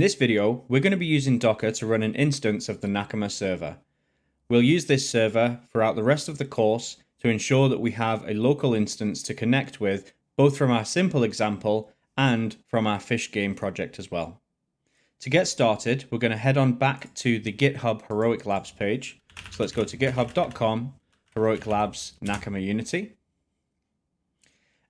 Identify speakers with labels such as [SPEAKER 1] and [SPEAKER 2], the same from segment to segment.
[SPEAKER 1] this video, we're going to be using Docker to run an instance of the Nakama server. We'll use this server throughout the rest of the course to ensure that we have a local instance to connect with, both from our simple example and from our fish game project as well. To get started, we're going to head on back to the GitHub Heroic Labs page. So let's go to github.com, Heroic Labs Nakama Unity.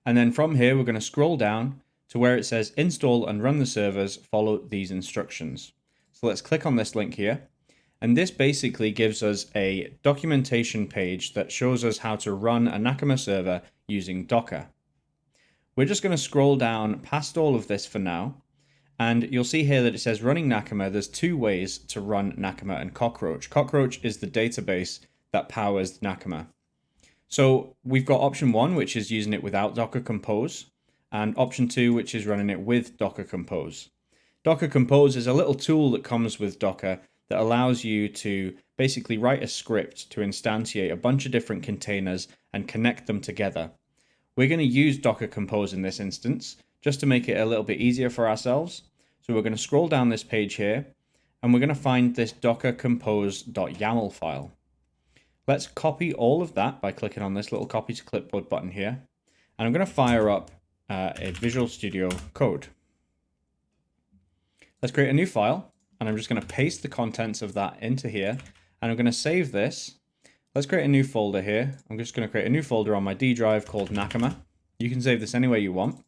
[SPEAKER 1] And then from here, we're going to scroll down to where it says install and run the servers, follow these instructions. So let's click on this link here. And this basically gives us a documentation page that shows us how to run a Nakama server using Docker. We're just going to scroll down past all of this for now. And you'll see here that it says running Nakama. There's two ways to run Nakama and Cockroach. Cockroach is the database that powers Nakama. So we've got option one, which is using it without Docker Compose and option two, which is running it with Docker Compose. Docker Compose is a little tool that comes with Docker that allows you to basically write a script to instantiate a bunch of different containers and connect them together. We're going to use Docker Compose in this instance just to make it a little bit easier for ourselves. So we're going to scroll down this page here and we're going to find this docker compose.yaml file. Let's copy all of that by clicking on this little copy to clipboard button here. And I'm going to fire up uh, a Visual Studio Code. Let's create a new file, and I'm just going to paste the contents of that into here, and I'm going to save this. Let's create a new folder here. I'm just going to create a new folder on my D drive called Nakama. You can save this any way you want.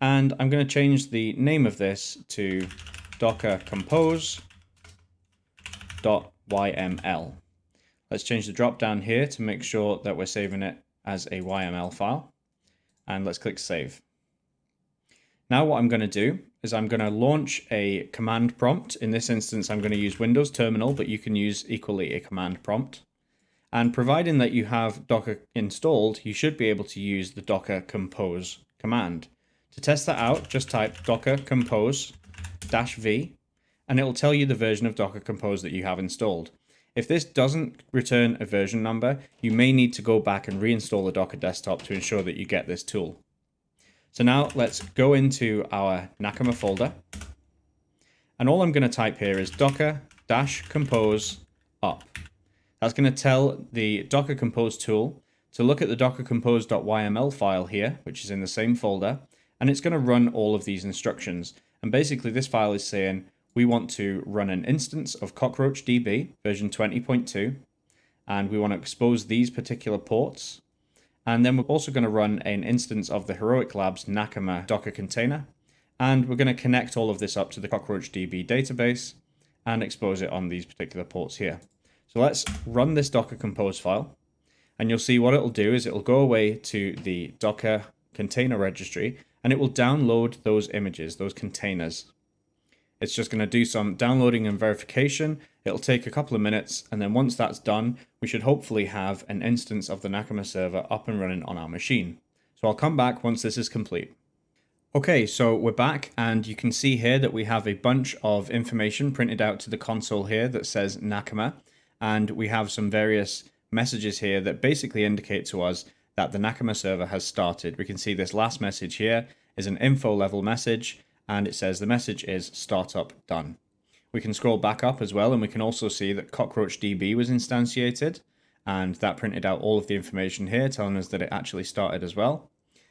[SPEAKER 1] And I'm going to change the name of this to docker compose.yml. Let's change the drop down here to make sure that we're saving it as a YML file and let's click save. Now what I'm going to do is I'm going to launch a command prompt. In this instance, I'm going to use Windows Terminal, but you can use equally a command prompt. And providing that you have Docker installed, you should be able to use the docker compose command. To test that out, just type docker compose dash v, and it will tell you the version of Docker Compose that you have installed. If this doesn't return a version number, you may need to go back and reinstall the Docker desktop to ensure that you get this tool. So now let's go into our Nakama folder. And all I'm going to type here is docker dash compose up. That's going to tell the Docker Compose tool to look at the docker compose.yml file here, which is in the same folder, and it's going to run all of these instructions. And basically this file is saying, we want to run an instance of CockroachDB version 20.2, and we want to expose these particular ports. And then we're also going to run an instance of the Heroic Labs Nakama Docker container, and we're going to connect all of this up to the CockroachDB database and expose it on these particular ports here. So let's run this Docker Compose file, and you'll see what it'll do is it'll go away to the Docker container registry, and it will download those images, those containers. It's just going to do some downloading and verification. It'll take a couple of minutes, and then once that's done, we should hopefully have an instance of the Nakama server up and running on our machine. So I'll come back once this is complete. Okay, so we're back, and you can see here that we have a bunch of information printed out to the console here that says Nakama, and we have some various messages here that basically indicate to us that the Nakama server has started. We can see this last message here is an info level message, and it says the message is startup done. We can scroll back up as well and we can also see that CockroachDB was instantiated and that printed out all of the information here telling us that it actually started as well.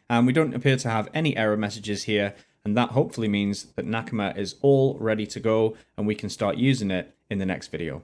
[SPEAKER 1] And we don't appear to have any error messages here and that hopefully means that Nakama is all ready to go and we can start using it in the next video.